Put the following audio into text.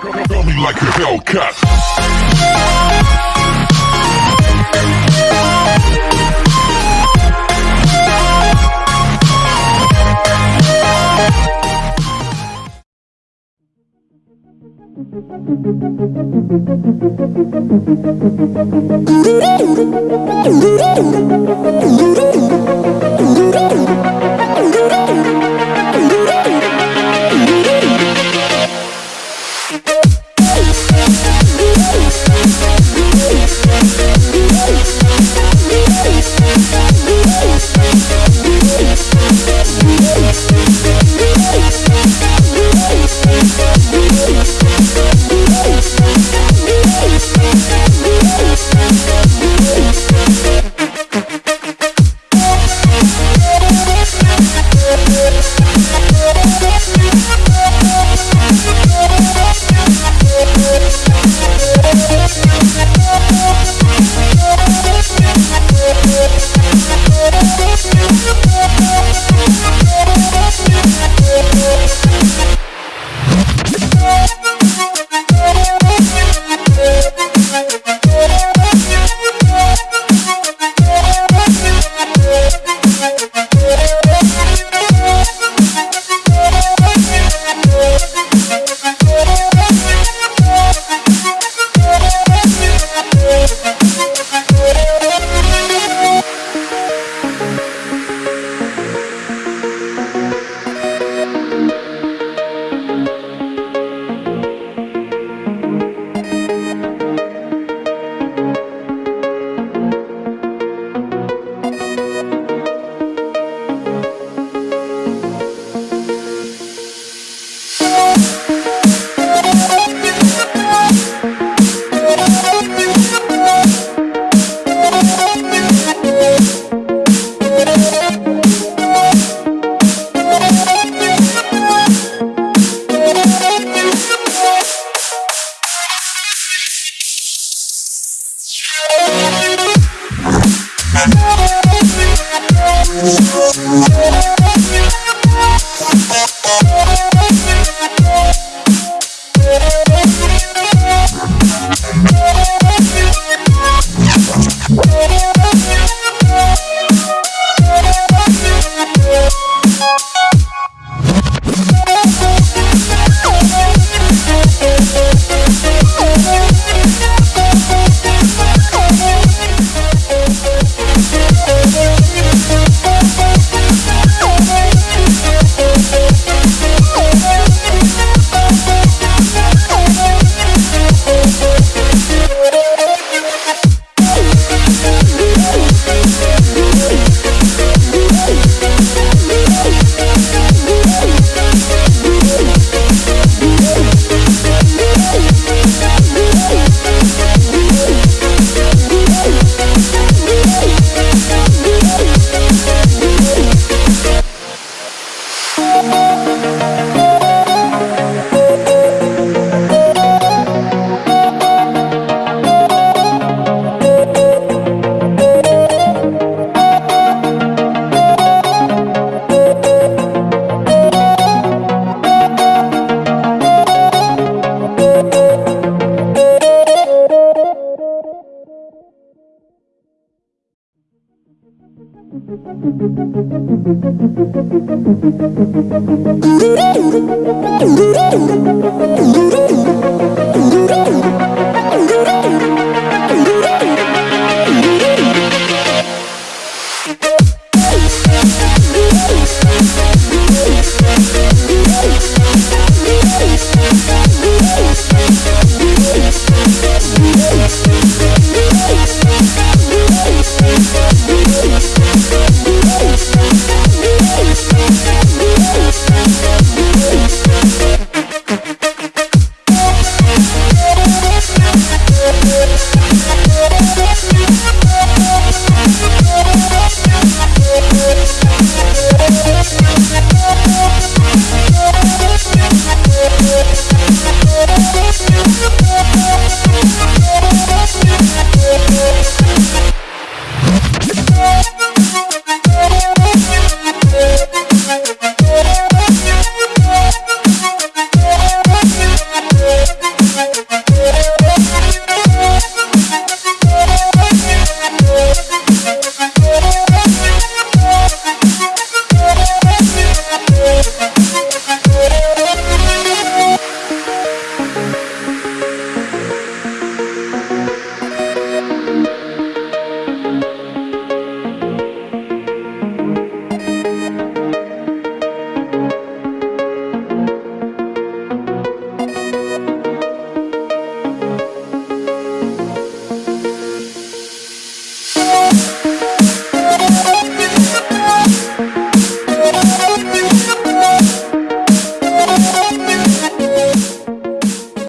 Feel me like a Hellcat. You. Thank We'll be right back.